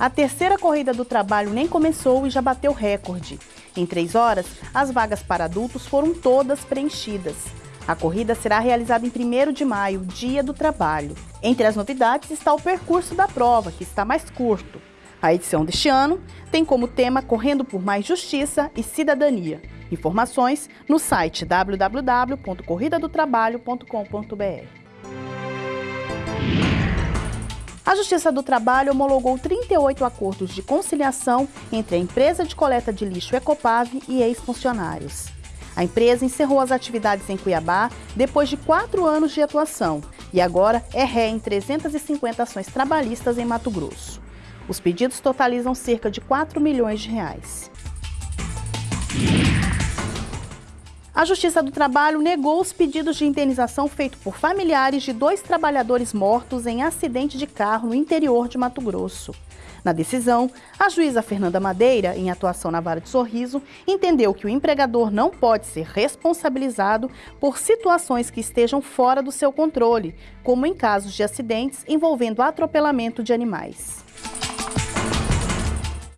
A terceira corrida do trabalho nem começou e já bateu recorde. Em três horas, as vagas para adultos foram todas preenchidas. A corrida será realizada em 1 de maio, Dia do Trabalho. Entre as novidades está o percurso da prova, que está mais curto. A edição deste ano tem como tema Correndo por Mais Justiça e Cidadania. Informações no site www.corridadotrabalho.com.br. A Justiça do Trabalho homologou 38 acordos de conciliação entre a empresa de coleta de lixo Ecopave e ex-funcionários. A empresa encerrou as atividades em Cuiabá depois de quatro anos de atuação e agora é ré em 350 ações trabalhistas em Mato Grosso. Os pedidos totalizam cerca de 4 milhões de reais. A Justiça do Trabalho negou os pedidos de indenização feitos por familiares de dois trabalhadores mortos em acidente de carro no interior de Mato Grosso. Na decisão, a juíza Fernanda Madeira, em atuação na Vara de Sorriso, entendeu que o empregador não pode ser responsabilizado por situações que estejam fora do seu controle, como em casos de acidentes envolvendo atropelamento de animais.